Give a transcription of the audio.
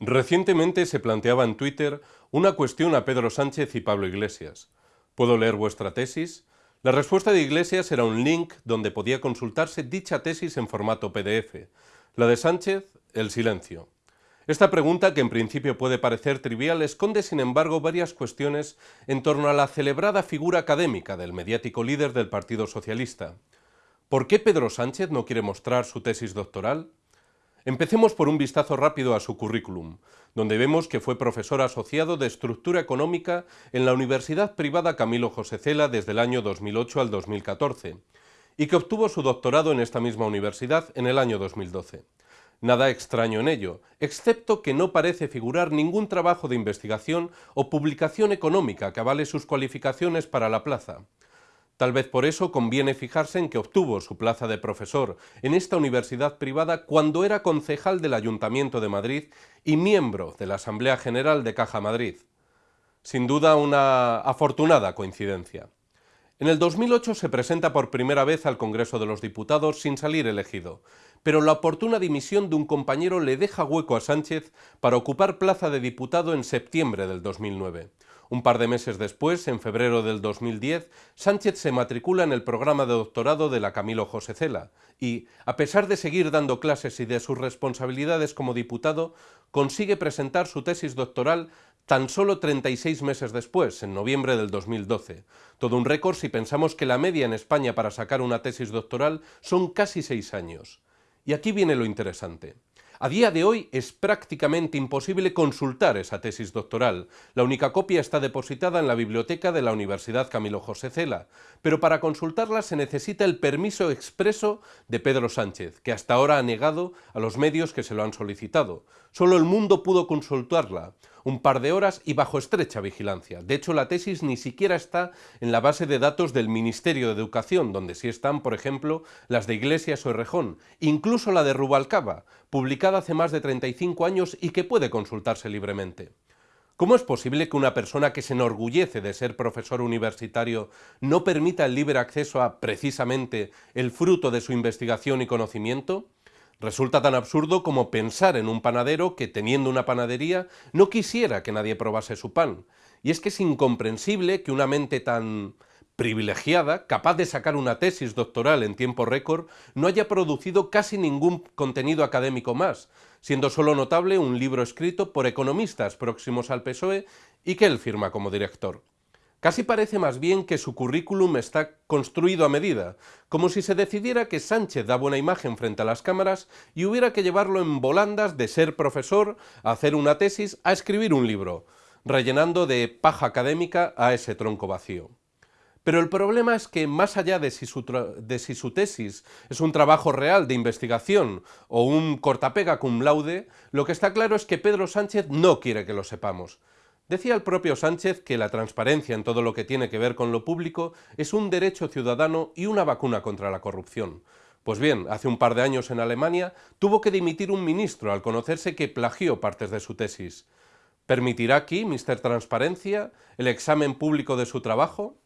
Recientemente se planteaba en Twitter una cuestión a Pedro Sánchez y Pablo Iglesias. ¿Puedo leer vuestra tesis? La respuesta de Iglesias era un link donde podía consultarse dicha tesis en formato PDF. La de Sánchez, el silencio. Esta pregunta, que en principio puede parecer trivial, esconde sin embargo varias cuestiones en torno a la celebrada figura académica del mediático líder del Partido Socialista. ¿Por qué Pedro Sánchez no quiere mostrar su tesis doctoral? Empecemos por un vistazo rápido a su currículum, donde vemos que fue profesor asociado de Estructura Económica en la Universidad Privada Camilo José Cela desde el año 2008 al 2014, y que obtuvo su doctorado en esta misma universidad en el año 2012. Nada extraño en ello, excepto que no parece figurar ningún trabajo de investigación o publicación económica que avale sus cualificaciones para la plaza. Tal vez por eso conviene fijarse en que obtuvo su plaza de profesor en esta universidad privada cuando era concejal del Ayuntamiento de Madrid y miembro de la Asamblea General de Caja Madrid. Sin duda una afortunada coincidencia. En el 2008 se presenta por primera vez al Congreso de los Diputados sin salir elegido, pero la oportuna dimisión de un compañero le deja hueco a Sánchez para ocupar plaza de diputado en septiembre del 2009. Un par de meses después, en febrero del 2010, Sánchez se matricula en el programa de doctorado de la Camilo José Cela y, a pesar de seguir dando clases y de sus responsabilidades como diputado, consigue presentar su tesis doctoral tan solo 36 meses después, en noviembre del 2012. Todo un récord si pensamos que la media en España para sacar una tesis doctoral son casi seis años. Y aquí viene lo interesante. A día de hoy es prácticamente imposible consultar esa tesis doctoral. La única copia está depositada en la biblioteca de la Universidad Camilo José Cela, pero para consultarla se necesita el permiso expreso de Pedro Sánchez, que hasta ahora ha negado a los medios que se lo han solicitado. Solo el mundo pudo consultarla un par de horas y bajo estrecha vigilancia. De hecho, la tesis ni siquiera está en la base de datos del Ministerio de Educación, donde sí están, por ejemplo, las de Iglesias o Errejón, incluso la de Rubalcaba, publicada hace más de 35 años y que puede consultarse libremente. ¿Cómo es posible que una persona que se enorgullece de ser profesor universitario no permita el libre acceso a, precisamente, el fruto de su investigación y conocimiento? Resulta tan absurdo como pensar en un panadero que, teniendo una panadería, no quisiera que nadie probase su pan. Y es que es incomprensible que una mente tan privilegiada, capaz de sacar una tesis doctoral en tiempo récord, no haya producido casi ningún contenido académico más, siendo solo notable un libro escrito por economistas próximos al PSOE y que él firma como director. Casi parece más bien que su currículum está construido a medida, como si se decidiera que Sánchez da buena imagen frente a las cámaras y hubiera que llevarlo en volandas de ser profesor, a hacer una tesis, a escribir un libro, rellenando de paja académica a ese tronco vacío. Pero el problema es que más allá de si, su de si su tesis es un trabajo real de investigación o un cortapega cum laude, lo que está claro es que Pedro Sánchez no quiere que lo sepamos. Decía el propio Sánchez que la transparencia en todo lo que tiene que ver con lo público es un derecho ciudadano y una vacuna contra la corrupción. Pues bien, hace un par de años en Alemania tuvo que dimitir un ministro al conocerse que plagió partes de su tesis. ¿Permitirá aquí, Mr. Transparencia, el examen público de su trabajo?